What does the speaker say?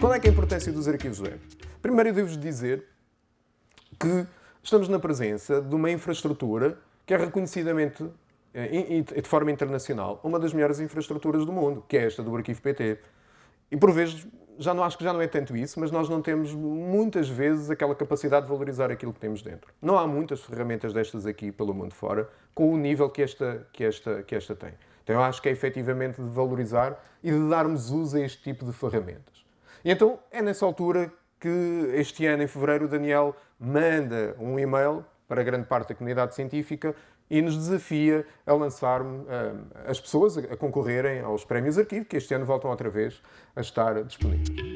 Qual é, é a importância dos arquivos web? Primeiro, eu devo-vos dizer que estamos na presença de uma infraestrutura que é reconhecidamente e de forma internacional, uma das melhores infraestruturas do mundo, que é esta do Arquivo PT. E por vezes, já não acho que já não é tanto isso, mas nós não temos muitas vezes aquela capacidade de valorizar aquilo que temos dentro. Não há muitas ferramentas destas aqui pelo mundo fora com o nível que esta, que esta, que esta tem. Então eu acho que é efetivamente de valorizar e de darmos uso a este tipo de ferramentas. E então é nessa altura que este ano, em fevereiro, o Daniel manda um e-mail para grande parte da comunidade científica e nos desafia a lançar uh, as pessoas a concorrerem aos prémios arquivo, que este ano voltam outra vez a estar disponíveis.